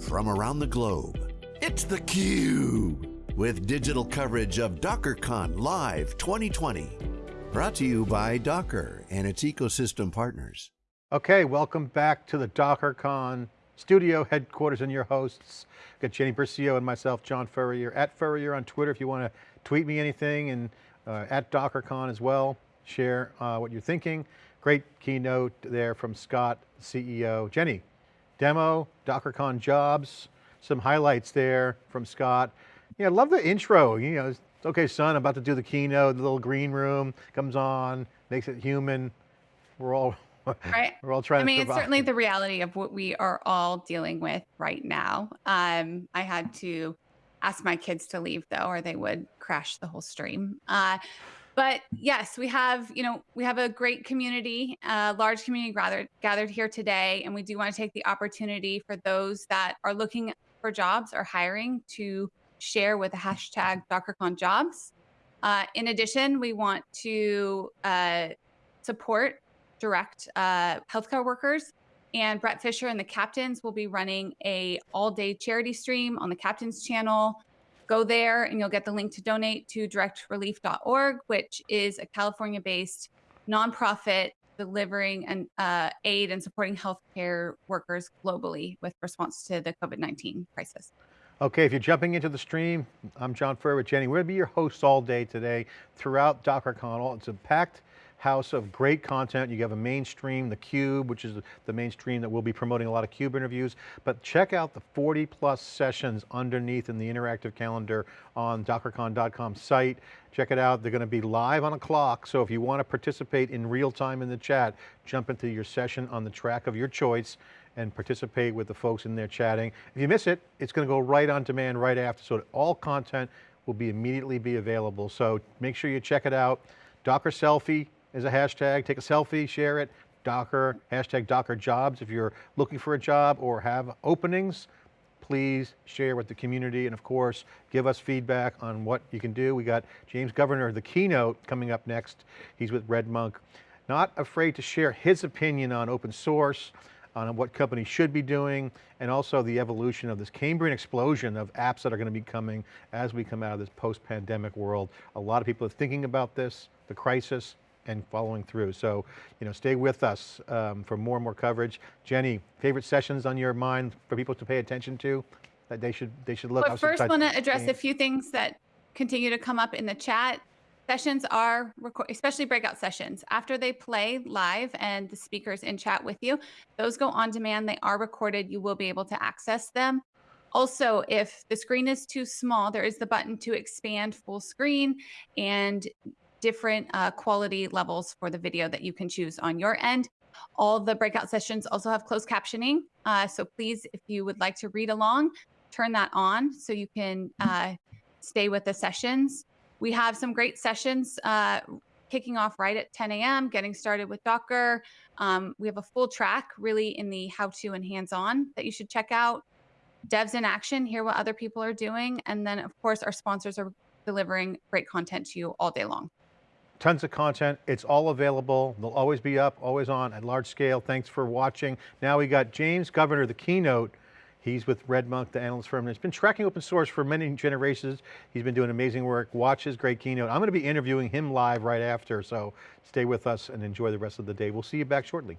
from around the globe. It's theCUBE, with digital coverage of DockerCon Live 2020. Brought to you by Docker and its ecosystem partners. Okay, welcome back to the DockerCon studio headquarters and your hosts. Got Jenny Burcio and myself, John Furrier, at Furrier on Twitter if you want to tweet me anything, and uh, at DockerCon as well. Share uh, what you're thinking. Great keynote there from Scott, CEO. Jenny, demo, DockerCon jobs, some highlights there from Scott. Yeah, I love the intro. You know, okay, son, I'm about to do the keynote, the little green room comes on, makes it human. We're all right. We're all trying. I mean, it's certainly the reality of what we are all dealing with right now. Um, I had to ask my kids to leave though, or they would crash the whole stream. Uh, but yes, we have, you know, we have a great community, a large community gathered gathered here today, and we do want to take the opportunity for those that are looking for jobs or hiring to share with the hashtag DockerCon jobs. Uh, in addition, we want to uh, support direct uh, healthcare workers. And Bret Fisher and the captains will be running a all day charity stream on the captain's channel Go there and you'll get the link to donate to directrelief.org, which is a California based nonprofit delivering uh, aid and supporting healthcare workers globally with response to the COVID-19 crisis. Okay, if you're jumping into the stream, I'm John Furrier with Jenny. We're going to be your hosts all day today throughout DockerCon. It's a packed house of great content. You have a mainstream, The Cube, which is the mainstream that we'll be promoting a lot of CUBE interviews, but check out the 40 plus sessions underneath in the interactive calendar on dockercon.com site. Check it out, they're going to be live on a clock, so if you want to participate in real time in the chat, jump into your session on the track of your choice and participate with the folks in there chatting. If you miss it, it's going to go right on demand right after, so all content will be immediately be available. So make sure you check it out. Docker Selfie, is a hashtag. Take a selfie, share it. Docker, hashtag Docker jobs. If you're looking for a job or have openings, please share with the community. And of course, give us feedback on what you can do. We got James Governor, the keynote coming up next. He's with RedMonk. Not afraid to share his opinion on open source, on what companies should be doing, and also the evolution of this Cambrian explosion of apps that are going to be coming as we come out of this post-pandemic world. A lot of people are thinking about this, the crisis, and following through. So, you know, stay with us um, for more and more coverage. Jenny, favorite sessions on your mind for people to pay attention to that they should they should look. Well, first want to address a few things that continue to come up in the chat. Sessions are, especially breakout sessions, after they play live and the speakers in chat with you, those go on demand. They are recorded. You will be able to access them. Also, if the screen is too small, there is the button to expand full screen and different uh, quality levels for the video that you can choose on your end. All the breakout sessions also have closed captioning. Uh, so please, if you would like to read along, turn that on so you can uh, stay with the sessions. We have some great sessions uh, kicking off right at 10 a.m., getting started with Docker. Um, we have a full track really in the how to and hands on that you should check out. Devs in action, hear what other people are doing. And then, of course, our sponsors are delivering great content to you all day long tons of content. It's all available. They'll always be up, always on at large scale. Thanks for watching. Now we got James Governor, the keynote. He's with RedMonk, the analyst firm, and has been tracking open source for many generations. He's been doing amazing work. Watch his great keynote. I'm going to be interviewing him live right after, so stay with us and enjoy the rest of the day. We'll see you back shortly.